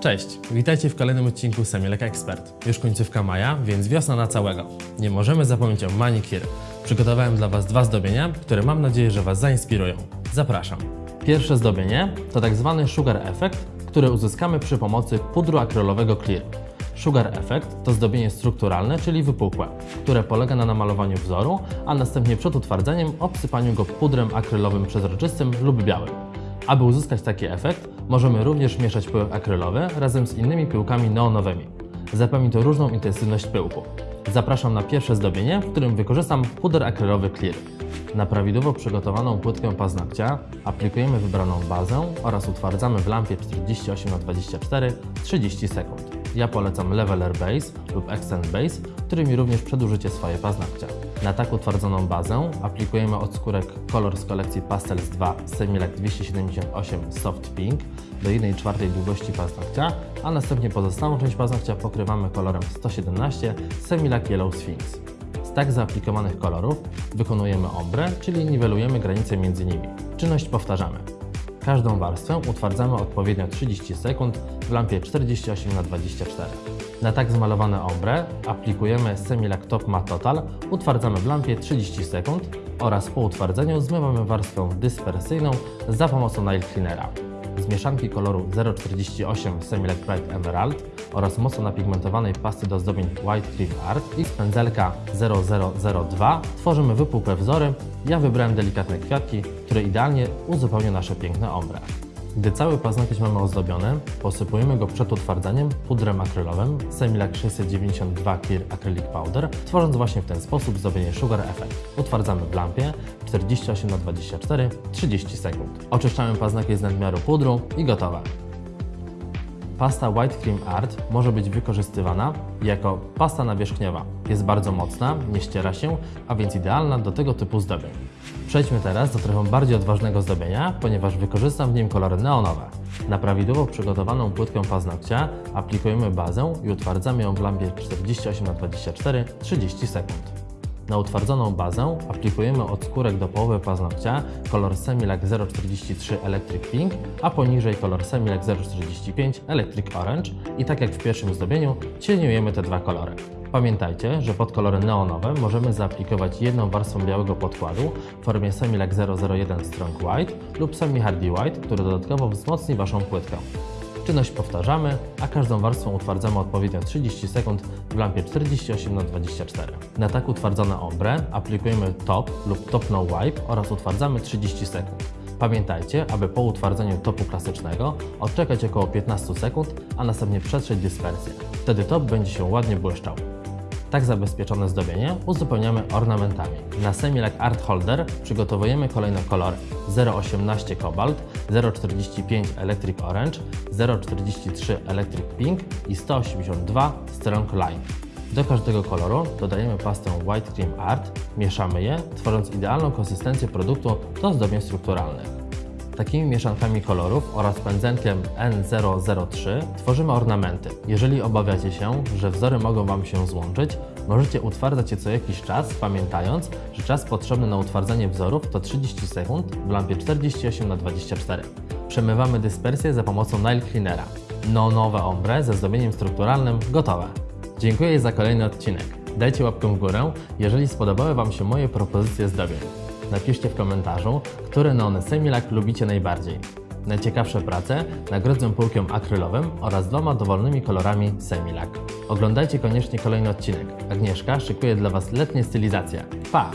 Cześć, witajcie w kolejnym odcinku Semilek Expert. Już końcówka maja, więc wiosna na całego. Nie możemy zapomnieć o manikir. Przygotowałem dla Was dwa zdobienia, które mam nadzieję, że Was zainspirują. Zapraszam. Pierwsze zdobienie to tak zwany Sugar Effect, który uzyskamy przy pomocy pudru akrylowego Clear. Sugar Effect to zdobienie strukturalne, czyli wypukłe, które polega na namalowaniu wzoru, a następnie przed utwardzeniem obsypaniu go pudrem akrylowym przezroczystym lub białym. Aby uzyskać taki efekt, możemy również mieszać pyłek akrylowy razem z innymi pyłkami neonowymi. Zapewni to różną intensywność pyłku. Zapraszam na pierwsze zdobienie, w którym wykorzystam puder akrylowy Clear. Na prawidłowo przygotowaną płytkę paznokcia aplikujemy wybraną bazę oraz utwardzamy w lampie 48x24 30 sekund. Ja polecam Leveler Base lub Extend Base, którymi również przedłużycie swoje paznokcia. Na tak utwardzoną bazę aplikujemy odskórek kolor z kolekcji Pastels 2 Semilac 278 Soft Pink do 1,4 długości paznokcia, a następnie pozostałą część paznokcia pokrywamy kolorem 117 Semilac Yellow Sphinx. Z tak zaaplikowanych kolorów wykonujemy ombre, czyli niwelujemy granice między nimi. Czynność powtarzamy. Każdą warstwę utwardzamy odpowiednio 30 sekund w lampie 48x24. Na tak zmalowane ombre aplikujemy Semilac Top Matte Total, utwardzamy w lampie 30 sekund oraz po utwardzeniu zmywamy warstwę dyspersyjną za pomocą nail cleanera. Z mieszanki koloru 048 Semilac Bright Emerald oraz mocno napigmentowanej pasty do zdobień White Cream Art i z pędzelka 0002 tworzymy wypukłe wzory. Ja wybrałem delikatne kwiatki, które idealnie uzupełnią nasze piękne ombre. Gdy cały paznokieć mamy ozdobiony, posypujemy go przed utwardzaniem pudrem akrylowym Semilac 692 Clear Acrylic Powder, tworząc właśnie w ten sposób zdobienie Sugar Effect. Utwardzamy w lampie 48 na 24 30 sekund. Oczyszczamy paznokieć z nadmiaru pudru i gotowe. Pasta White Cream Art może być wykorzystywana jako pasta nawierzchniowa. Jest bardzo mocna, nie ściera się, a więc idealna do tego typu zdobień. Przejdźmy teraz do trochę bardziej odważnego zdobienia, ponieważ wykorzystam w nim kolory neonowe. Na prawidłowo przygotowaną płytkę paznokcia aplikujemy bazę i utwardzamy ją w lampie 48x24 30 sekund. Na utwardzoną bazę aplikujemy odskórek do połowy paznokcia kolor Semilac 043 Electric Pink, a poniżej kolor Semilac 045 Electric Orange i tak jak w pierwszym zdobieniu cieniujemy te dwa kolory. Pamiętajcie, że pod kolory neonowe możemy zaaplikować jedną warstwą białego podkładu w formie Semilac 001 Strong White lub Semi Hardy White, który dodatkowo wzmocni Waszą płytkę. Czynność powtarzamy, a każdą warstwą utwardzamy odpowiednio 30 sekund w lampie 48x24. Na tak utwardzone ombre aplikujemy top lub top no wipe oraz utwardzamy 30 sekund. Pamiętajcie, aby po utwardzeniu topu klasycznego odczekać około 15 sekund, a następnie przetrzeć dyspersję. Wtedy top będzie się ładnie błyszczał. Tak zabezpieczone zdobienie uzupełniamy ornamentami. Na Semilac Art Holder przygotowujemy kolejne kolory 018 Cobalt, 045 Electric Orange, 043 Electric Pink i 182 Strong Lime. Do każdego koloru dodajemy pastę White Cream Art, mieszamy je, tworząc idealną konsystencję produktu do zdobień strukturalnych. Takimi mieszankami kolorów oraz pędzenkiem N003 tworzymy ornamenty. Jeżeli obawiacie się, że wzory mogą Wam się złączyć, możecie utwardzać je co jakiś czas, pamiętając, że czas potrzebny na utwardzenie wzorów to 30 sekund w lampie 48 x 24 Przemywamy dyspersję za pomocą nail cleanera. No nowe ombre ze zdobieniem strukturalnym gotowe. Dziękuję za kolejny odcinek. Dajcie łapkę w górę, jeżeli spodobały Wam się moje propozycje zdobień. Napiszcie w komentarzu, które neony Semilac lubicie najbardziej. Najciekawsze prace nagrodzę pyłkiem akrylowym oraz dwoma dowolnymi kolorami Semilac. Oglądajcie koniecznie kolejny odcinek. Agnieszka szykuje dla Was letnie stylizacje. Pa!